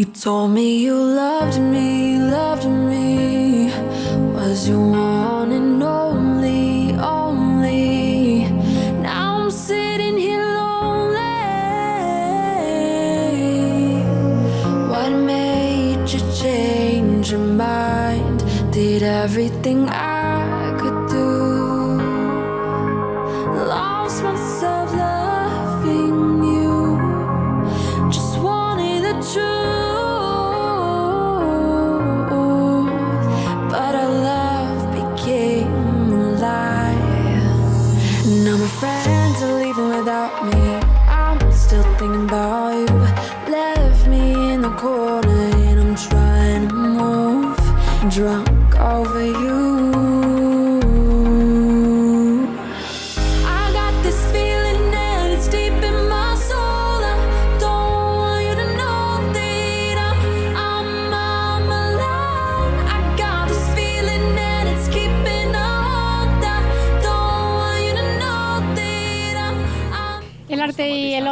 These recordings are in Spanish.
You told me you loved me, loved me. Was your one and only, only. Now I'm sitting here lonely. What made you change your mind? Did everything I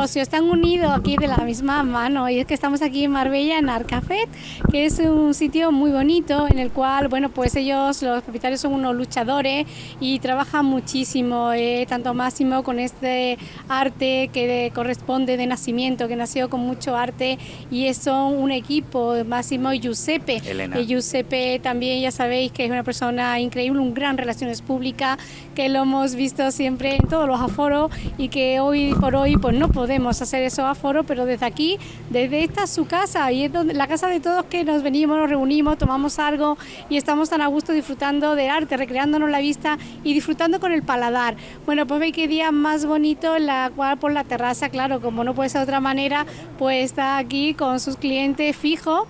y el ocio están unidos aquí de la misma mano y es que estamos aquí en Marbella en Arcafet, que es un sitio muy bonito en el cual, bueno, pues ellos, los propietarios son unos luchadores y trabajan muchísimo, eh, tanto Máximo con este arte que de- corresponde de nacimiento, que nació con mucho arte y son un equipo, Máximo y Giuseppe. Elena. Y Giuseppe también ya sabéis que es una persona increíble, un gran relaciones públicas, que lo hemos visto siempre en todos los aforos y que hoy por hoy pues no podemos hacer esos aforos, pero desde aquí, desde esta su casa y es donde, la casa de todos que nos venimos, nos reunimos, tomamos algo y estamos tan a gusto disfrutando del arte, recreándonos la vista y disfrutando con el paladar. Bueno, pues veis qué día más bonito, la cual por la terraza, claro, como no puede ser de otra manera, pues está aquí con sus clientes fijos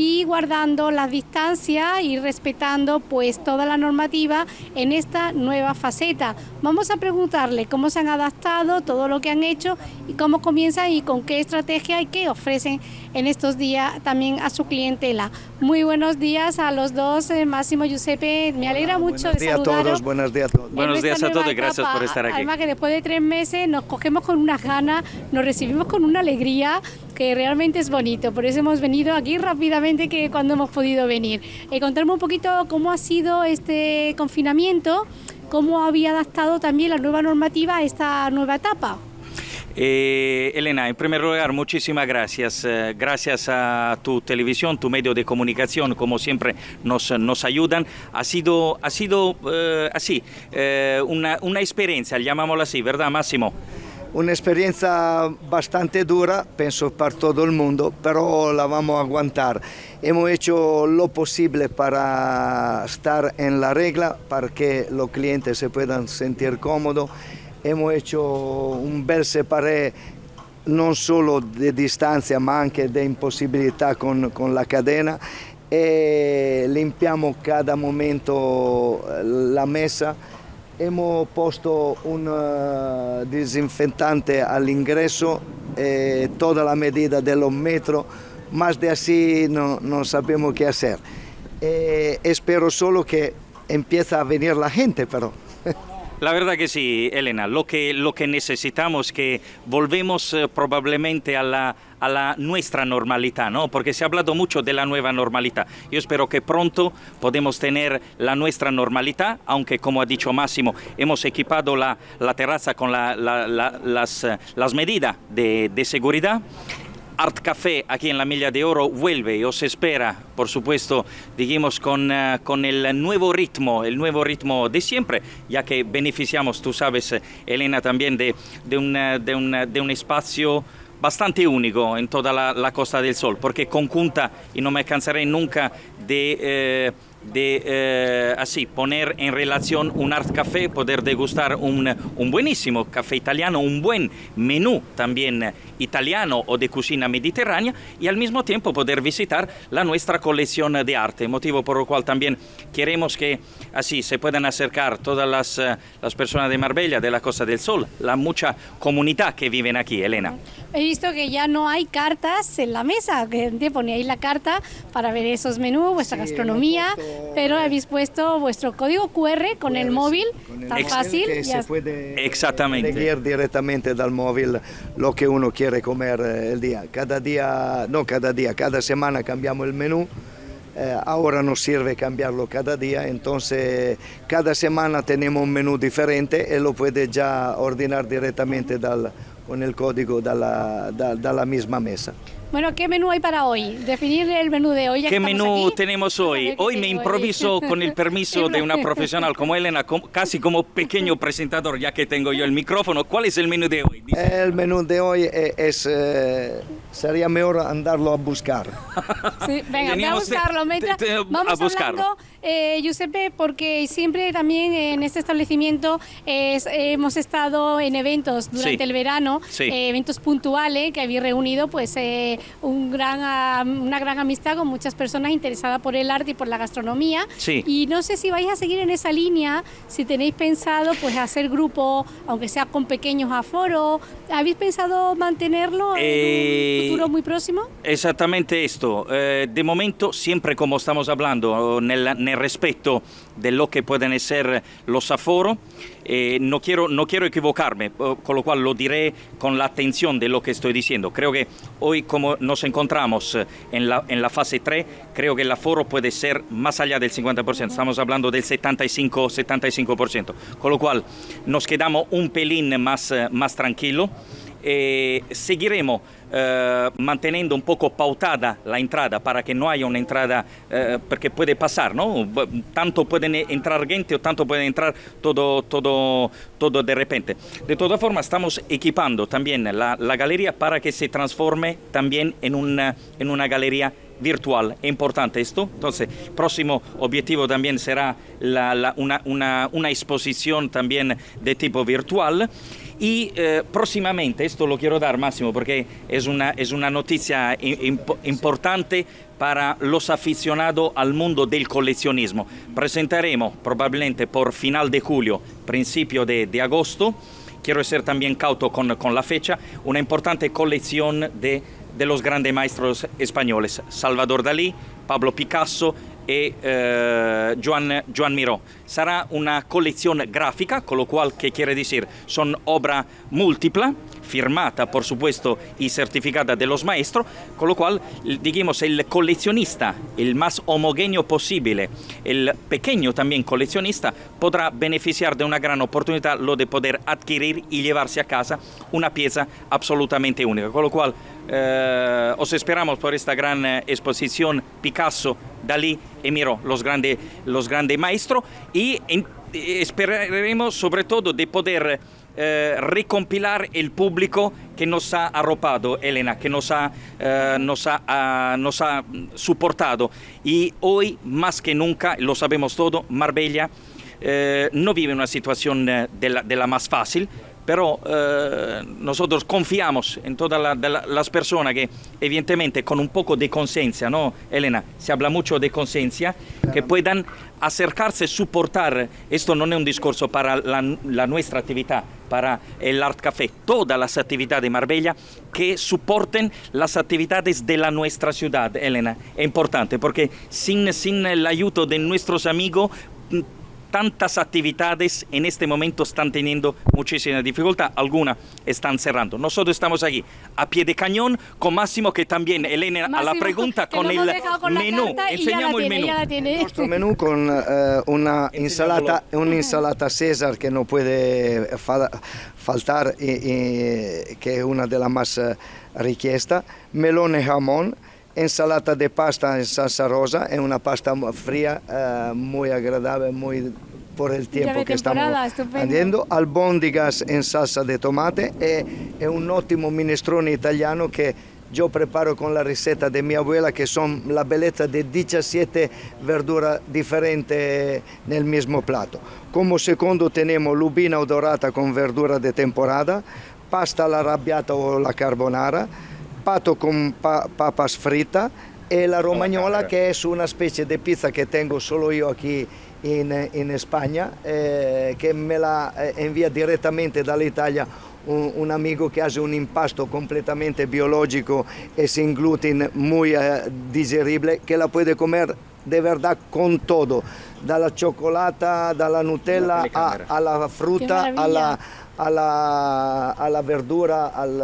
y guardando las distancias y respetando pues toda la normativa en esta nueva faceta. Vamos a preguntarle cómo se han adaptado, todo lo que han hecho y cómo comienzan y con qué estrategia y qué ofrecen en estos días también a su clientela. Muy buenos días a los dos, eh, Máximo y Giuseppe. Me alegra mucho Buenos de días a saludaros. todos, buenos días a todos. en Buenos días a todos y gracias por estar aquí. Además que después de tres meses nos cogemos con unas ganas, nos recibimos con una alegría que realmente es bonito. Por eso hemos venido aquí rápidamente que cuando hemos podido venir. Eh, contarme un poquito cómo ha sido este confinamiento, cómo había adaptado también la nueva normativa a esta nueva etapa. Eh, Elena, en primer lugar, muchísimas gracias. Eh, gracias a tu televisión, tu medio de comunicación, como siempre nos, nos ayudan. Ha sido, ha sido eh, así, una, una experiencia, llamámosla así, ¿verdad, Máximo? Un'esperienza bastante dura, penso per tutto il mondo, però la vamos a aguantar. Hemos hecho lo posible para estar en la regla, para que los clientes se puedan sentir cómodos. Hemos hecho un bel separé non solo di distanza ma anche di impossibilità con, con la cadena e limpiamo cada momento eh, la mesa. Hemos posto un eh, disinfectante all'ingresso, eh, toda la medida de los metros, más de así no, no sabemos qué hacer. Eh, espero solo que empiece a venir la gente, pero... La verdad que sí, Elena. Lo que, lo que necesitamos que volvemos eh, probablemente a la, a la nuestra normalidad, ¿no? Porque se ha hablado mucho de la nueva normalidad. Yo espero que pronto podemos tener la nuestra normalidad, aunque como ha dicho Máximo, hemos equipado la, la terraza con la- la- la- las, eh, las medidas de, de seguridad. Art Café aquí en la Milla de Oro vuelve y os espera, por supuesto, dijimos con, eh, con el nuevo ritmo, el nuevo ritmo de siempre, ya que beneficiamos, tú sabes, eh, Elena, también de, de, un, eh, de un, eh, de un espacio bastante único en toda la, la Costa del Sol, porque conjunta, y no me cansaré nunca de... eh, de eh, así poner en relación un art café, poder degustar un, un buenísimo café italiano, un buen menú también italiano o de cocina mediterránea y al mismo tiempo poder visitar la nuestra colección de arte, motivo por el cual también queremos que así se puedan acercar todas las, eh, las personas de Marbella, de la Costa del Sol, la mucha comunidad que viven aquí, Elena. He visto que ya no hay cartas en la mesa, que poníais la carta para ver esos menús, vuestra Sí, gastronomía. puesto pero habéis puesto vuestro código QR con el móvil, Con el tan fácil. que ya se puede Exactamente. seguir directamente dal móvil lo que uno quiere comer eh, el día. Cada día, no cada día, cada semana cambiamos el menú. Eh, ahora nos sirve cambiarlo cada día, entonces cada semana tenemos un menú diferente y lo puede ya ordenar directamente dal- con el código dalla, da- dalla misma mesa. Bueno, ¿qué menú hay para hoy? Definir el menú de hoy. ya ¿Qué menú aquí. tenemos hoy? Hoy me improviso con el permiso de una profesional como Elena, com- casi como pequeño presentador, ya que tengo yo el micrófono. ¿Cuál es el menú de hoy? Dice- El menú de hoy e- es, eh, sería mejor andarlo a buscar. Sí, venga, voy a de- buscarlo. Mientras de- de- vamos a buscarlo. hablando, eh, Giuseppe, porque siempre también en este establecimiento es- hemos estado en eventos durante Sí. el verano, Sí. eh, eventos puntuales que habéis reunido pues eh, un gran, ah, una gran amistad con muchas personas interesadas por el arte y por la gastronomía. Sí. Y no sé si vais a seguir en esa línea, si tenéis pensado pues hacer grupo, aunque sea con pequeños aforos. ¿Habéis pensado mantenerlo en Eh, un futuro muy próximo? Exactamente esto. Eh, de momento, siempre como estamos hablando, nel, nel respeto de lo que pueden ser los aforos, eh, no, quiero, no quiero equivocarme, eh, con lo cual lo diré con la atención de lo que estoy diciendo. Creo que hoy, como nos encontramos eh, en la, en la fase 3, creo que el aforo puede ser más allá del 50%, estamos hablando del 75-75%, con lo cual nos quedamos un pelín más, eh, más tranquilo. Eh, eh, manteniendo un poco pautada la entrada para que no haya una entrada, eh, porque puede pasar, ¿no? Tanto pueden entrar gente o tanto puede entrar todo, todo, todo de repente. De todas formas, estamos equipando también la, la galería para que se transforme también en una, en una galería virtual. Es importante esto. Entonces, próximo objetivo también será la- la- una, una- una exposición también de tipo virtual. Y eh, próximamente, esto lo quiero dar Máximo porque es una, es una noticia im- impo- importante para los aficionados al mundo del coleccionismo. Presentaremos probablemente por final de julio, principio de, de agosto, quiero ser también cauto con, con la fecha, una importante colección de, de los grandes maestros españoles, Salvador Dalí, Pablo Picasso e eh, Joan, Joan Miró. Sarà una collezione grafica, con lo cual, ¿qué quiere decir? Son obra múltipla, firmata por supuesto y certificada de los maestros, con lo cual, digamos, el coleccionista, el más homogéneo posible, el pequeño también coleccionista, podrá beneficiar de una gran oportunidad, lo de poder adquirir y llevarse a casa una pieza absolutamente única. Con lo cual, eh, os esperamos por esta gran eh, exposición Picasso, Dalí y Miró, los grandes los grande maestros, y en- eh, esperaremos sobre todo de poder eh, recompilar el público que nos ha arropado, Elena, que nos ha, eh, nos ha, ah, nos ha soportado. Y hoy, más que nunca, lo sabemos todo, Marbella eh, no vive una situación de la más fácil, pero eh, nosotros confiamos en todas la- de la- las personas que, evidentemente, con un poco de conciencia, ¿no, Elena? Se habla mucho de conciencia, que puedan acercarse, soportar. Esto no es un discurso para la, la nuestra actividad, para el Art Café, todas las actividades de Marbella que soporten las actividades de la nuestra ciudad, Elena. Es importante porque sin, sin el ayudo de nuestros amigos, tantas actividades en este momento están teniendo muchísima dificultad, algunas están cerrando. Nosotros estamos aquí a pie de cañón con Máximo que también, Elena, a la Máximo, pregunta con el con menú. y Enseñamos el menú. Nuestro menú con eh, una insalata, una insalata César que no puede fa- faltar, y- y- que es una de las más eh, richiesta, melone jamón, ensalata de pasta en salsa rosa, es una pasta fría, eh, muy agradable, muy por el tiempo que estamos estupendo. haciendo, albóndigas en salsa de tomate e è un ottimo minestrone italiano che io preparo con la ricetta di mia abuela che sono la bellezza di 17 verdure differenti nel mismo plato. Come secondo teniamo lubina odorata con verdura di temporada, pasta all'arrabbiata o la carbonara, pato con pa- papas frita e la romagnola che è una specie di pizza che tengo solo io qui in, in Spagna, eh, che me la eh, invia direttamente dall'Italia un, un amigo che ha un impasto completamente biologico e sin gluten muy eh, digerible, che la puede comer de verdad con todo, dalla cioccolata, dalla Nutella a- alla frutta, alla. Alla, alla verdura, al,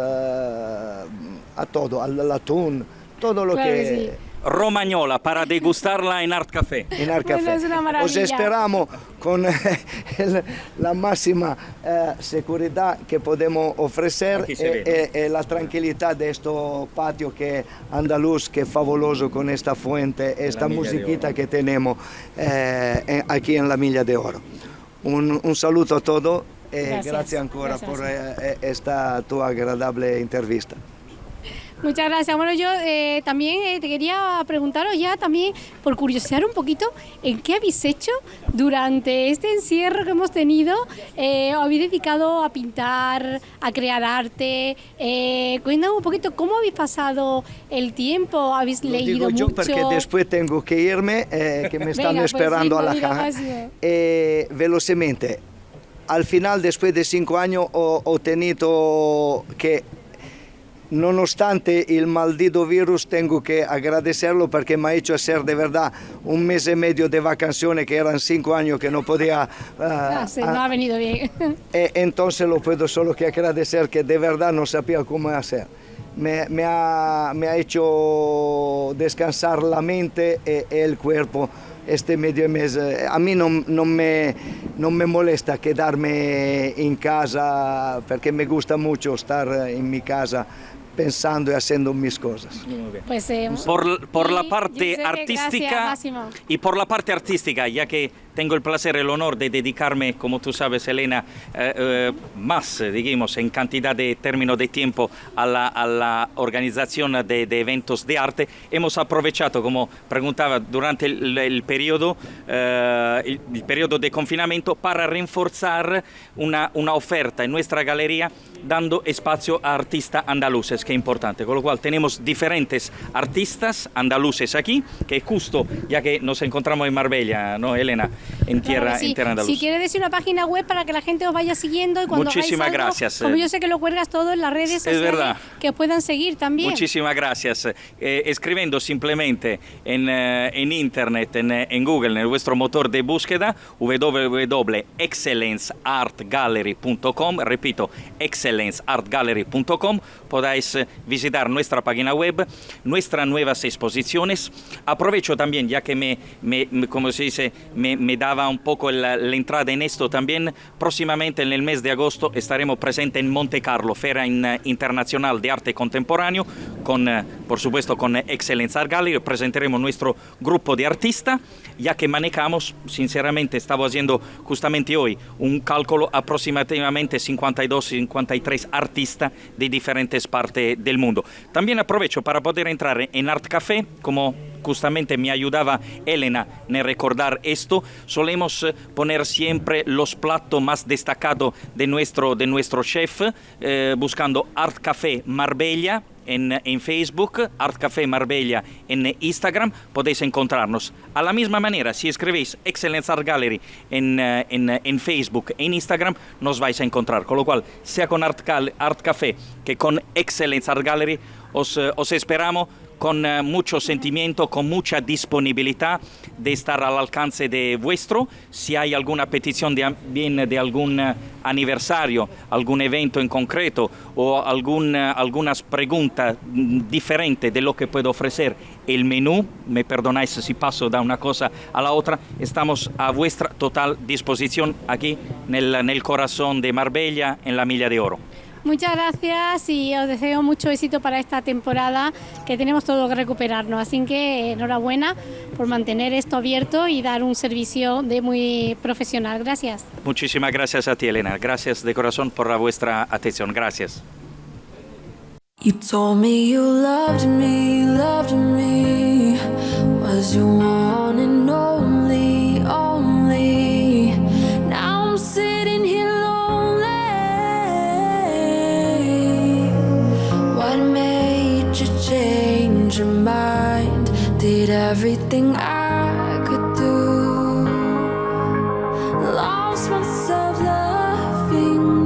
a todo, all'atún, todo lo Claro que... sí. Romagnola para degustarla en Art Café. en Art Bueno, Café. es una Os esperamos con el- la máxima eh, seguridad que podemos ofrecer y, y- y la tranquilidad de este patio que andaluz, que es fabuloso con esta fuente, esta musiquita que tenemos eh, aquí en la Milla de Oro. Un, un saluto a todos y Gracias. gracias, ancora Gracias. por eh, eh, esta tu agradable entrevista. Muchas gracias. Bueno, yo eh, también eh, te quería preguntaros ya también, por curiosear un poquito, ¿en qué habéis hecho durante este encierro que hemos tenido? Eh, ¿Os habéis dedicado a pintar, a crear arte? Eh, cuéntanos un poquito cómo habéis pasado el tiempo, habéis Lo leído digo yo mucho. porque después tengo que irme, eh, que me están Venga, pues esperando sí, a la diga caja. Eh, velocemente, al final, después de cinco años, ho, ho tenido que, nonostante el maldito virus, tengo que agradecerlo porque me ha hecho hacer de verdad un mes y medio de vacaciones, que eran cinco años que no podía... Ah, sí, ah, no ha venido bien. e entonces lo puedo solo que agradecer que de verdad no sabía cómo hacer. Me, me ha, me ha hecho descansar la mente y, y el cuerpo este medio mes. Eh, A mí no, no me, no me molesta quedarme en casa porque me gusta mucho estar en mi casa pensando y haciendo mis cosas. Pues, eh, Por, por la parte artística gracias, y por la parte artística, ya que tengo el placer, el honor de dedicarme, como tú sabes, Elena, eh, eh, más, eh, digamos, en cantidad de términos de tiempo a la, a la organización de, de eventos de arte, hemos aprovechado, como preguntaba, durante el, el periodo, eh, el, el periodo de confinamiento para reforzar una, una oferta en nuestra galería dando espacio a artistas andaluces, que es importante. Con lo cual tenemos diferentes artistas andaluces aquí, que justo, ya que nos encontramos en Marbella, ¿no, Elena? En Claro tierra, que sí. en tierra andaluza. Si quieres decir una página web para que la gente os vaya siguiendo y cuando Muchísimas algo, gracias, Como eh. yo sé que lo cuelgas todo en las redes Es sociales, verdad. que puedan seguir también. Muchísimas gracias. Eh, escribiendo simplemente en, eh, en internet, en, eh, en Google, en vuestro motor de búsqueda, www.excellenceartgallery.com, repito, excellenceartgallery.com, podáis eh, visitar nuestra página web, nuestras nuevas exposiciones. Aprovecho también, ya que me, me- me- como se dice, me, me daba un poco la, entrada en esto también, próximamente en el mes de agosto estaremos presentes en Monte Carlo, Feria in- Internacional de Arte Contemporáneo, con, eh, por supuesto con Excellence Art Gallery, presentaremos nuestro grupo de artistas, ya que manejamos, sinceramente, estaba haciendo justamente hoy un cálculo aproximadamente 52-53 artistas de diferentes partes del mundo. También aprovecho para poder entrar en Art Café, como justamente me ayudaba Elena en recordar esto, solemos eh, poner siempre los platos más destacados de nuestro, de nuestro chef, eh, buscando Art Café Marbella en, en Facebook, Art Café Marbella en Instagram, podéis encontrarnos. A la misma manera, si escribís Excellence Art Gallery en, eh, en, en Facebook, en Instagram, nos vais a encontrar. Con lo cual, sea con Art, Café que con Excellence Art Gallery, os, os esperamos con eh, mucho sentimiento, con mucha disponibilidad de estar al alcance de vuestro. Si hay alguna petición de, algún eh, aniversario, algún evento en concreto o algún, eh, algunas preguntas mm, diferentes de lo que puedo ofrecer el menú, me perdonáis si paso de una cosa a la otra, estamos a vuestra total disposición aquí en el, en el corazón de Marbella, en la Milla de Oro. Muchas gracias y os deseo mucho éxito para esta temporada que tenemos todo que recuperarnos. Así que enhorabuena por mantener esto abierto y dar un servicio de muy profesional. Gracias. Muchísimas gracias a ti, Elena. Gracias de corazón por la vuestra atención. Gracias. You told me you loved me, loved me. Was your your mind? Did everything I could do. Lost myself loving